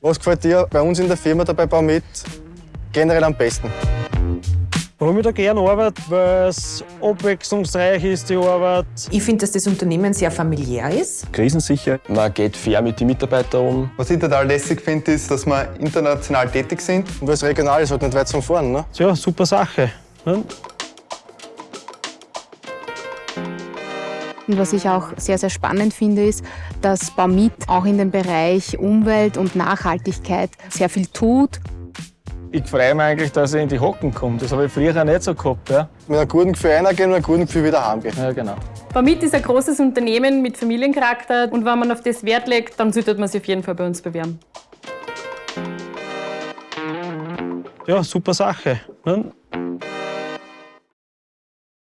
Was gefällt dir bei uns in der Firma dabei Baumit generell am besten? Warum ich da gerne arbeite, weil es abwechslungsreich ist, die Arbeit. Ich finde, dass das Unternehmen sehr familiär ist. Krisensicher. Man geht fair mit den Mitarbeitern um. Was ich total lässig finde, ist, dass wir international tätig sind. Und weil es regional ist, halt nicht weit zum Fahren. Ne? Ja, super Sache. Ne? Und was ich auch sehr, sehr spannend finde, ist, dass Baumit auch in dem Bereich Umwelt und Nachhaltigkeit sehr viel tut. Ich freue mich eigentlich, dass ich in die Hocken komme. Das habe ich früher nicht so gehabt. Ja, Mit einem guten Gefühl reingehen und einem guten Gefühl wieder heimgehen. ja genau. Baumit ist ein großes Unternehmen mit Familiencharakter und wenn man auf das Wert legt, dann sollte man sich auf jeden Fall bei uns bewerben. Ja, super Sache. Ne?